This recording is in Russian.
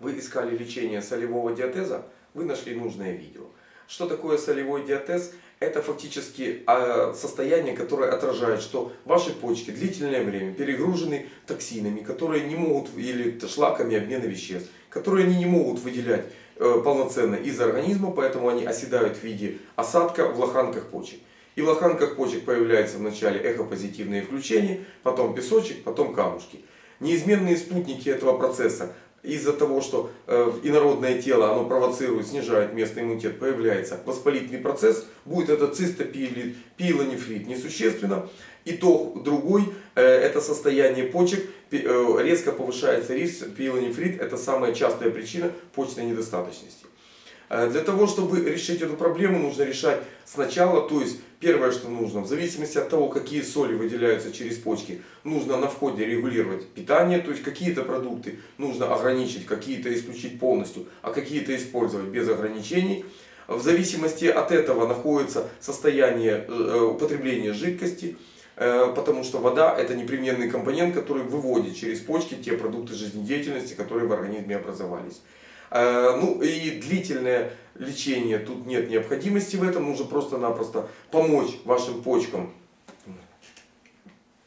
Вы искали лечение солевого диатеза, вы нашли нужное видео. Что такое солевой диатез? Это фактически а, состояние, которое отражает, что ваши почки длительное время перегружены токсинами, которые не могут, или шлаками обмена веществ, которые они не могут выделять э, полноценно из организма, поэтому они оседают в виде осадка в лоханках почек. И в лоханках почек появляется вначале эхопозитивные включения, потом песочек, потом камушки. Неизменные спутники этого процесса из-за того, что э, инородное тело оно провоцирует, снижает местный иммунитет, появляется воспалительный процесс, будет это цистопилит, несущественно. И то другой, э, это состояние почек, э, резко повышается риск пилонефрит, это самая частая причина почечной недостаточности. Э, для того, чтобы решить эту проблему, нужно решать сначала, то есть первое, что нужно, в зависимости от того, какие соли выделяются через почки, нужно на входе регулировать питание, то есть какие-то продукты нужно ограничить, какие-то исключить полностью, а какие-то использовать без ограничений. В зависимости от этого находится состояние э, употребления жидкости, э, потому что вода это непременный компонент, который выводит через почки те продукты жизнедеятельности, которые в организме образовались. Э, ну и длительное лечение, тут нет необходимости в этом, нужно просто-напросто помочь вашим почкам